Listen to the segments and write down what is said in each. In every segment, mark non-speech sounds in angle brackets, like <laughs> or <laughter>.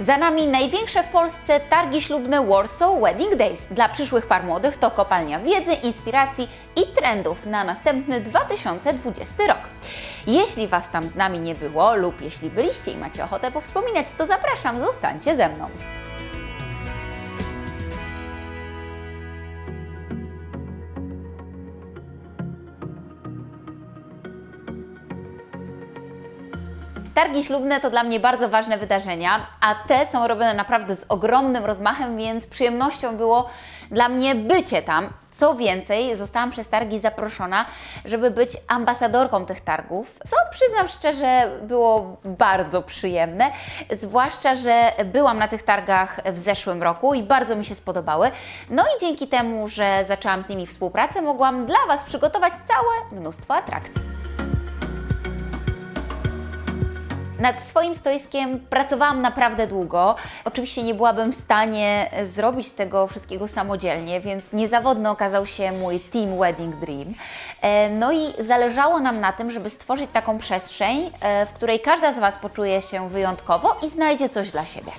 Za nami największe w Polsce targi ślubne Warsaw Wedding Days. Dla przyszłych par młodych to kopalnia wiedzy, inspiracji i trendów na następny 2020 rok. Jeśli Was tam z nami nie było lub jeśli byliście i macie ochotę powspominać, to zapraszam, zostańcie ze mną. Targi ślubne to dla mnie bardzo ważne wydarzenia, a te są robione naprawdę z ogromnym rozmachem, więc przyjemnością było dla mnie bycie tam. Co więcej, zostałam przez targi zaproszona, żeby być ambasadorką tych targów, co przyznam szczerze było bardzo przyjemne, zwłaszcza, że byłam na tych targach w zeszłym roku i bardzo mi się spodobały. No i dzięki temu, że zaczęłam z nimi współpracę, mogłam dla Was przygotować całe mnóstwo atrakcji. Nad swoim stoiskiem pracowałam naprawdę długo. Oczywiście nie byłabym w stanie zrobić tego wszystkiego samodzielnie, więc niezawodny okazał się mój Team Wedding Dream. E, No i zależało nam na tym, żeby stworzyć taką przestrzeń, e, w której każda z Was poczuje się wyjątkowo i znajdzie coś dla siebie.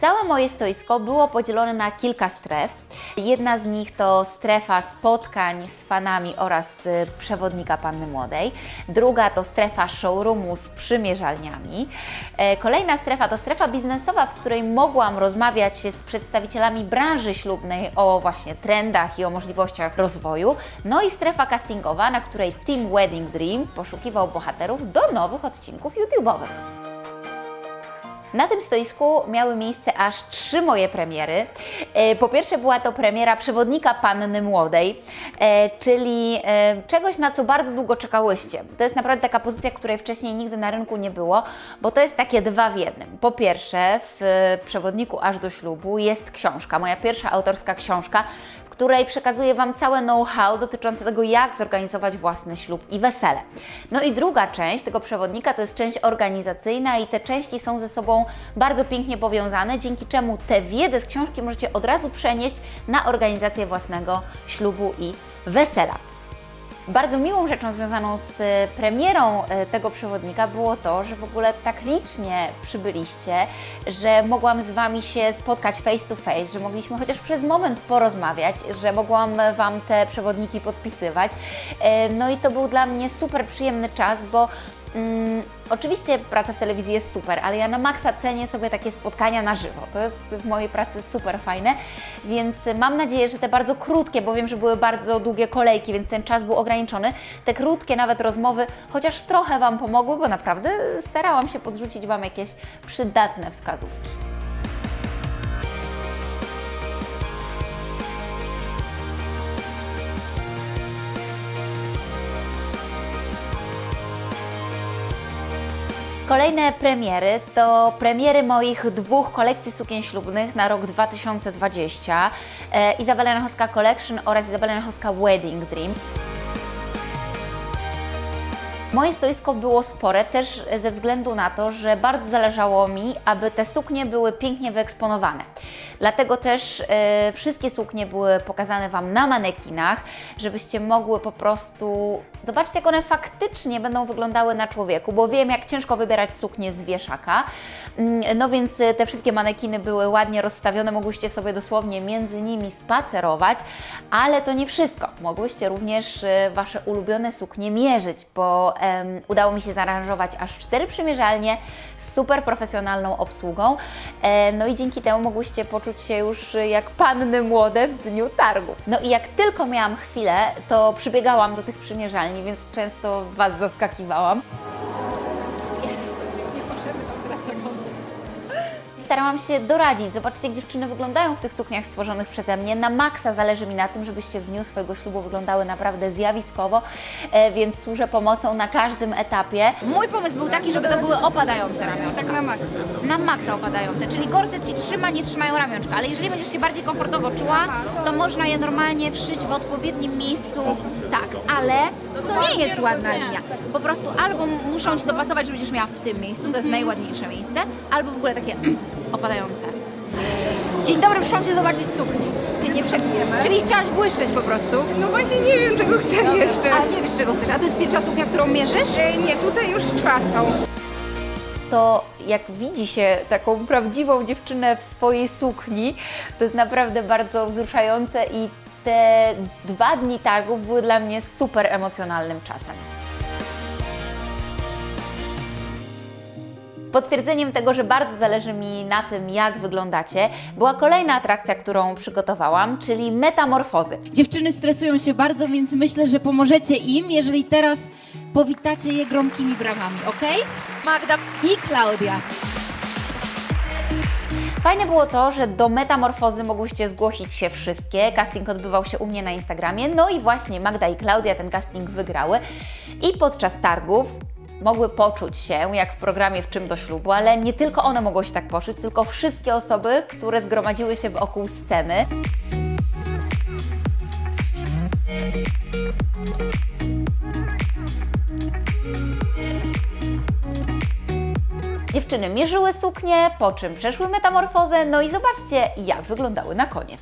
Całe moje stoisko było podzielone na kilka stref. Jedna z nich to strefa spotkań z fanami oraz y, przewodnika Panny Młodej. Druga to strefa showroomu z przymierzalniami. E, Kolejna strefa to strefa biznesowa, w której mogłam rozmawiać z przedstawicielami branży ślubnej o właśnie trendach i o możliwościach rozwoju. No i strefa castingowa, na której Team Wedding Dream poszukiwał bohaterów do nowych odcinków YouTube'owych. Na tym stoisku miały miejsce aż trzy moje premiery. E, Po pierwsze była to premiera przewodnika Panny Młodej, e, czyli e, czegoś, na co bardzo długo czekałyście. To jest naprawdę taka pozycja, której wcześniej nigdy na rynku nie było, bo to jest takie dwa w jednym. Po pierwsze, w przewodniku aż do ślubu jest książka, moja pierwsza autorska książka, w której przekazuję Wam całe know-how dotyczące tego, jak zorganizować własny ślub i wesele. No i druga część tego przewodnika to jest część organizacyjna i te części są ze sobą bardzo pięknie powiązane, dzięki czemu tę wiedzę z książki możecie od razu przenieść na organizację własnego ślubu i wesela. Bardzo miłą rzeczą związaną z e, premierą e, tego przewodnika było to, że w ogóle tak licznie przybyliście, że mogłam z Wami się spotkać face to face, że mogliśmy chociaż przez moment porozmawiać, że mogłam Wam te przewodniki podpisywać. E, No i to był dla mnie super przyjemny czas, bo Mm, oczywiście praca w telewizji jest super, ale ja na maksa cenię sobie takie spotkania na żywo. To jest w mojej pracy super fajne, więc mam nadzieję, że te bardzo krótkie, bo wiem, że były bardzo długie kolejki, więc ten czas był ograniczony, te krótkie nawet rozmowy chociaż trochę Wam pomogły, bo naprawdę starałam się podrzucić Wam jakieś przydatne wskazówki. Kolejne premiery to premiery moich dwóch kolekcji sukien ślubnych na rok 2020. E, Izabela Janachowska Collection oraz Izabela Janachowska Wedding Dream. Moje stoisko było spore też ze względu na to, że bardzo zależało mi, aby te suknie były pięknie wyeksponowane. Dlatego też e, wszystkie suknie były pokazane Wam na manekinach, żebyście mogły po prostu zobaczyć, jak one faktycznie będą wyglądały na człowieku, bo wiem, jak ciężko wybierać suknie z wieszaka. Mm, No więc e, te wszystkie manekiny były ładnie rozstawione, mogłyście sobie dosłownie między nimi spacerować, ale to nie wszystko. Mogłyście również e, Wasze ulubione suknie mierzyć, bo em, udało mi się zaaranżować aż cztery przymierzalnie z super profesjonalną obsługą. E, no i dzięki temu mogłyście poczuć się już jak panny młode w dniu targu. No i jak tylko miałam chwilę, to przybiegałam do tych przymierzalni, więc często Was zaskakiwałam. Starałam się doradzić. Zobaczcie, jak dziewczyny wyglądają w tych sukniach stworzonych przeze mnie. Na maksa zależy mi na tym, żebyście w dniu swojego ślubu wyglądały naprawdę zjawiskowo, e, więc służę pomocą na każdym etapie. Mój pomysł był taki, żeby to były opadające ramionczka. Tak na maksa. Na maksa opadające, czyli gorset Ci trzyma, nie trzymają ramionczka, ale jeżeli będziesz się bardziej komfortowo czuła, to można je normalnie wszyć w odpowiednim miejscu, tak, ale to nie jest ładna linia. Po prostu albo muszą Ci dopasować, że będziesz miała w tym miejscu, to jest najładniejsze miejsce, albo w ogóle takie <clears throat> opadające. Dzień dobry, przyszłam Cię zobaczyć w sukni. Ty nie przegniemy. Czyli chciałaś błyszczeć po prostu? No właśnie nie wiem czego chcę jeszcze. A nie wiesz czego chcesz, a to jest pierwsza suknia, którą mierzysz? E, nie, tutaj już czwartą. to jak widzi się taką prawdziwą dziewczynę w swojej sukni, to jest naprawdę bardzo wzruszające i te dwa dni targów były dla mnie super emocjonalnym czasem. Potwierdzeniem tego, że bardzo zależy mi na tym, jak wyglądacie, była kolejna atrakcja, którą przygotowałam, czyli metamorfozy. Dziewczyny stresują się bardzo, więc myślę, że pomożecie im, jeżeli teraz powitacie je gromkimi brawami, ok? Magda i Klaudia. Fajne było to, że do metamorfozy mogłyście zgłosić się wszystkie. Casting odbywał się u mnie na Instagramie. No i właśnie Magda i Klaudia ten casting wygrały. I podczas targów mogły poczuć się jak w programie W czym do ślubu, ale nie tylko one mogły się tak poczuć, tylko wszystkie osoby, które zgromadziły się wokół sceny. Dziewczyny mierzyły suknie, po czym przeszły metamorfozę, no i zobaczcie, jak wyglądały na koniec.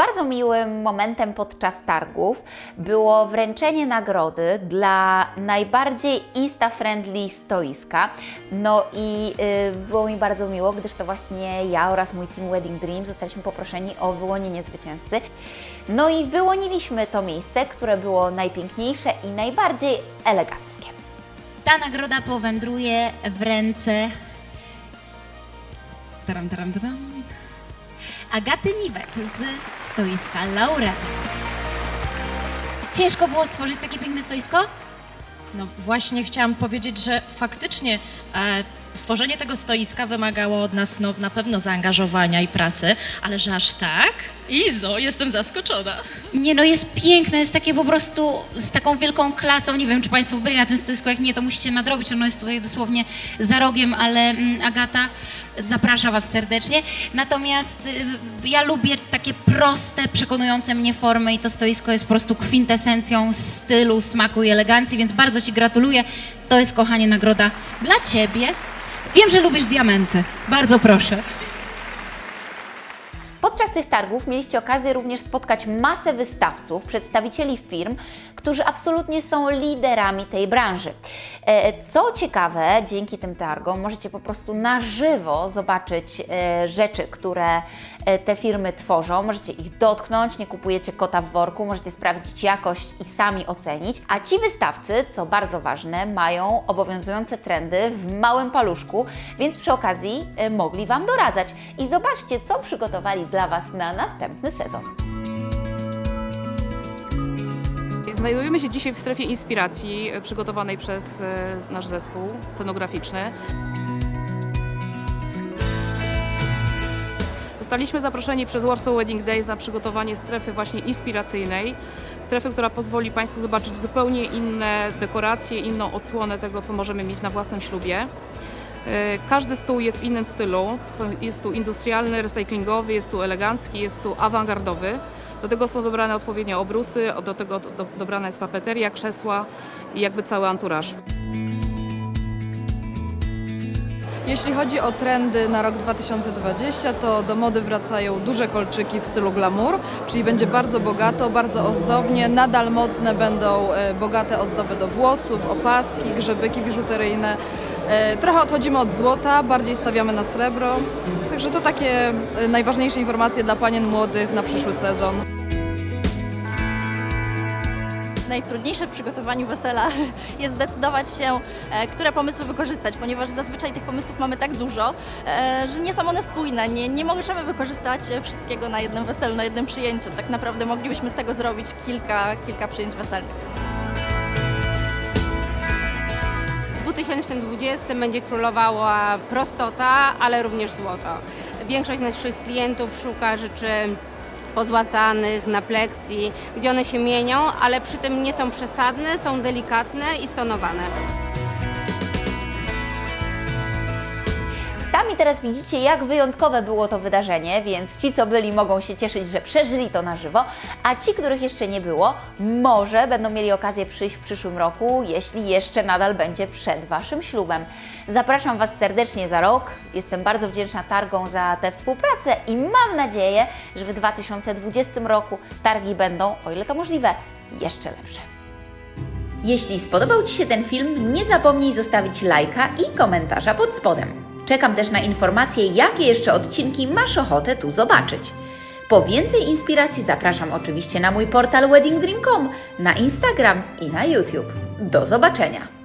Bardzo miłym momentem podczas targów było wręczenie nagrody dla najbardziej insta-friendly stoiska. No i y, było mi bardzo miło, gdyż to właśnie ja oraz mój team Wedding Dream zostaliśmy poproszeni o wyłonienie zwycięzcy. No i wyłoniliśmy to miejsce, które było najpiękniejsze i najbardziej eleganckie. Ta nagroda powędruje w ręce taram, taram, taram. Agaty Niwet z stoiska Laurel. Ciężko było stworzyć takie piękne stoisko? No właśnie chciałam powiedzieć, że faktycznie e, stworzenie tego stoiska wymagało od nas no, na pewno zaangażowania i pracy, ale że aż tak? Izo, jestem zaskoczona. Nie no, jest piękne, jest takie po prostu z taką wielką klasą. Nie wiem, czy Państwo byli na tym stoisku, jak nie, to musicie nadrobić. Ono jest tutaj dosłownie za rogiem, ale mm, Agata zaprasza Was serdecznie. Natomiast y, ja lubię takie proste, przekonujące mnie formy i to stoisko jest po prostu kwintesencją stylu, smaku i elegancji, więc bardzo Ci gratuluję. To jest, kochanie, nagroda dla Ciebie. Wiem, że lubisz diamenty. Bardzo proszę. Podczas tych targów mieliście okazję również spotkać masę wystawców, przedstawicieli firm, którzy absolutnie są liderami tej branży. E, Co ciekawe, dzięki tym targom możecie po prostu na żywo zobaczyć e, rzeczy, które te firmy tworzą. Możecie ich dotknąć, nie kupujecie kota w worku, możecie sprawdzić jakość i sami ocenić. A ci wystawcy, co bardzo ważne, mają obowiązujące trendy w małym paluszku, więc przy okazji e, mogli Wam doradzać. I zobaczcie, co przygotowali dla Was na następny sezon. Znajdujemy się dzisiaj w strefie inspiracji e, przygotowanej przez e, nasz zespół scenograficzny. Zostaliśmy zaproszeni przez Warsaw Wedding Days na przygotowanie strefy właśnie inspiracyjnej. Strefy, która pozwoli Państwu zobaczyć zupełnie inne dekoracje, inną odsłonę tego, co możemy mieć na własnym ślubie. E, Każdy stół jest w innym stylu. Jest tu industrialny, recyklingowy, jest tu elegancki, jest tu awangardowy. Do tego są dobrane odpowiednio obrusy, do tego do, dobrana jest papeteria, krzesła i jakby cały anturaż. Jeśli chodzi o trendy na rok 2020, to do mody wracają duże kolczyki w stylu glamour, czyli będzie bardzo bogato, bardzo ozdobnie. Nadal modne będą e, bogate ozdoby do włosów, opaski, grzebyki biżuteryjne. E, Trochę odchodzimy od złota, bardziej stawiamy na srebro. Także to takie e, najważniejsze informacje dla panien młodych na przyszły sezon. Najtrudniejsze w przygotowaniu wesela <laughs> jest zdecydować się, e, które pomysły wykorzystać, ponieważ zazwyczaj tych pomysłów mamy tak dużo, e, że nie są one spójne. Nie, nie możemy wykorzystać wszystkiego na jednym weselu, na jednym przyjęciu. Tak naprawdę moglibyśmy z tego zrobić kilka, kilka przyjęć weselnych. W 2020 będzie królowała prostota, ale również złoto. Większość naszych klientów szuka rzeczy pozłacanych, na pleksji, gdzie one się mienią, ale przy tym nie są przesadne, są delikatne i stonowane. Sami teraz widzicie, jak wyjątkowe było to wydarzenie, więc ci, co byli, mogą się cieszyć, że przeżyli to na żywo, a ci, których jeszcze nie było, może będą mieli okazję przyjść w przyszłym roku, jeśli jeszcze nadal będzie przed Waszym ślubem. Zapraszam Was serdecznie za rok. Jestem bardzo wdzięczna targom za tę współpracę i mam nadzieję, że w 2020 roku targi będą, o ile to możliwe, jeszcze lepsze. Jeśli spodobał Ci się ten film, nie zapomnij zostawić lajka i komentarza pod spodem. Czekam też na informacje, jakie jeszcze odcinki masz ochotę tu zobaczyć. Po więcej inspiracji zapraszam oczywiście na mój portal weddingdream.com, na Instagram i na YouTube. Do zobaczenia!